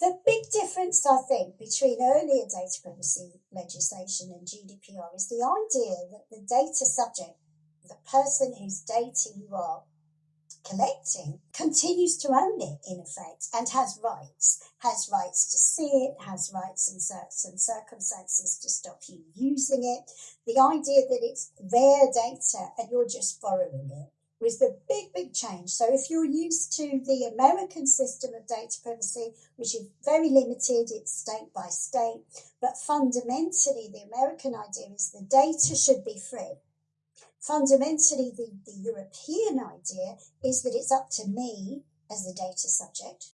The big difference, I think, between earlier data privacy legislation and GDPR is the idea that the data subject, the person whose data you are collecting, continues to own it in effect and has rights, has rights to see it, has rights in certain circumstances to stop you using it. The idea that it's their data and you're just borrowing it was the big, big change. So if you're used to the American system of data privacy, which is very limited, it's state by state, but fundamentally the American idea is the data should be free. Fundamentally, the, the European idea is that it's up to me as the data subject